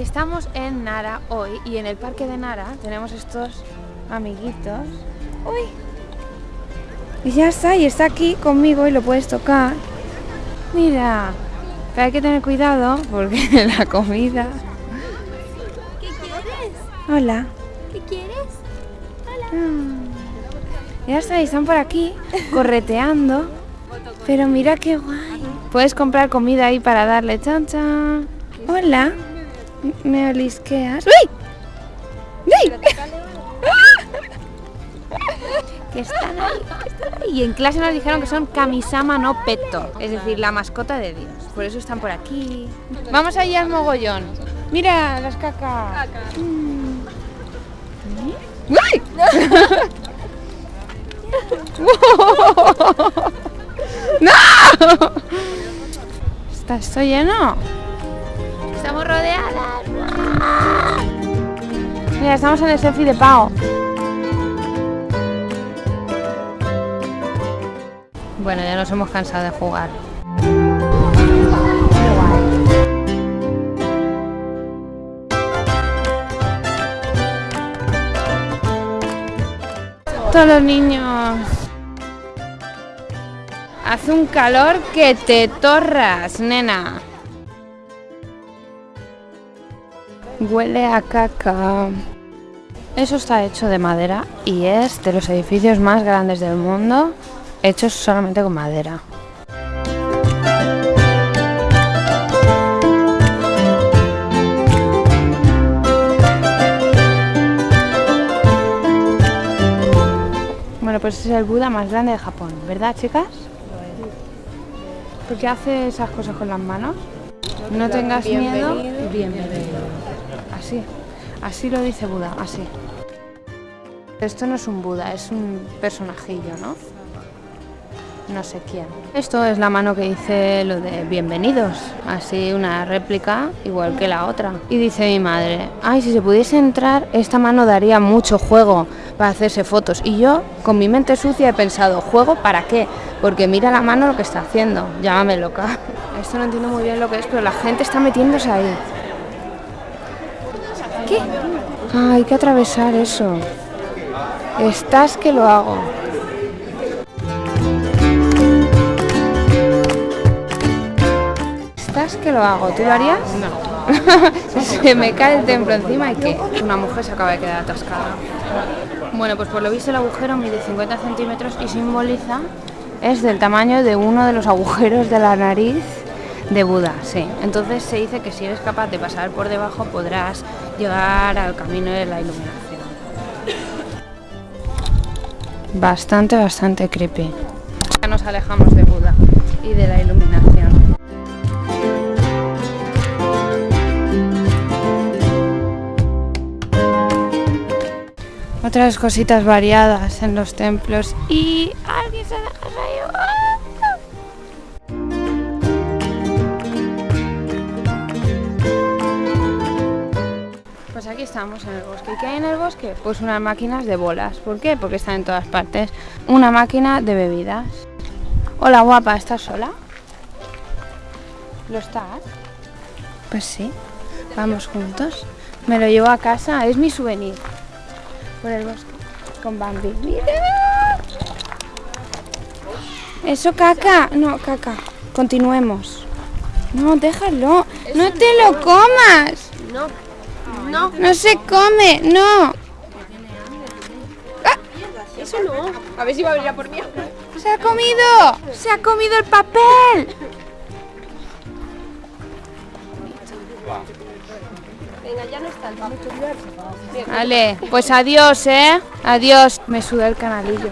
Estamos en Nara hoy y en el parque de Nara tenemos estos amiguitos. ¡Uy! Y ya está, y está aquí conmigo y lo puedes tocar. Mira, pero hay que tener cuidado porque la comida... ¿Qué quieres? Hola. ¿Qué quieres? Ya está, y están por aquí correteando. Pero mira qué guay. Puedes comprar comida ahí para darle chan chan. Hola. ¿Me olisqueas? ¡Uy! ¡Uy! que están ahí, que están ahí. Y en clase nos dijeron que son Kamisama no Petto, es decir, la mascota de Dios. Por eso están por aquí. Vamos allí al mogollón. Mira las cacas. Mm. ¡Uy! ¡No! ¿Está esto lleno? Estamos rodeadas. Mira, estamos en el selfie de Pau. Bueno, ya nos hemos cansado de jugar. Todos los niños. Hace un calor que te torras, nena. Huele a caca. Eso está hecho de madera y es de los edificios más grandes del mundo hechos solamente con madera. Bueno, pues es el Buda más grande de Japón, ¿verdad, chicas? ¿Por qué hace esas cosas con las manos? No tengas miedo, bienvenido. Así, así lo dice Buda, así. Esto no es un Buda, es un personajillo, ¿no? No sé quién. Esto es la mano que dice lo de bienvenidos, así una réplica igual que la otra. Y dice mi madre, ay, si se pudiese entrar, esta mano daría mucho juego para hacerse fotos. Y yo, con mi mente sucia, he pensado, ¿juego para qué? Porque mira la mano lo que está haciendo, llámame loca. Esto no entiendo muy bien lo que es, pero la gente está metiéndose ahí. ¿Qué? Ah, hay que atravesar eso. Estás que lo hago. Estás que lo hago. ¿Tú lo harías? No. se me cae el templo encima y ¿qué? Una mujer se acaba de quedar atascada. Bueno, pues por lo visto el agujero mide 50 centímetros y simboliza, es del tamaño de uno de los agujeros de la nariz de Buda, sí. Entonces se dice que si eres capaz de pasar por debajo podrás llegar al camino de la iluminación. Bastante, bastante creepy. Ya nos alejamos de Buda y de la iluminación. Otras cositas variadas en los templos y alguien se deja Pues aquí estamos en el bosque. ¿Y qué hay en el bosque? Pues unas máquinas de bolas. ¿Por qué? Porque están en todas partes. Una máquina de bebidas. Hola guapa, ¿estás sola? ¿Lo estás? Pues sí. Vamos juntos. Me lo llevo a casa. Es mi souvenir. Por el bosque. Con Bambi. ¡Mira! Eso caca. No, caca. Continuemos. No, déjalo. No te lo comas. No. No. No se come, no. Eso no. A ver si va a venir a por mí. Se ha comido. Se ha comido el papel. Venga, ya no está. Vamos. Vale, pues adiós, ¿eh? Adiós. Me suda el canalillo.